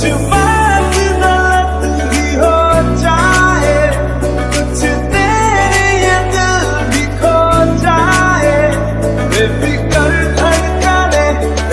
to my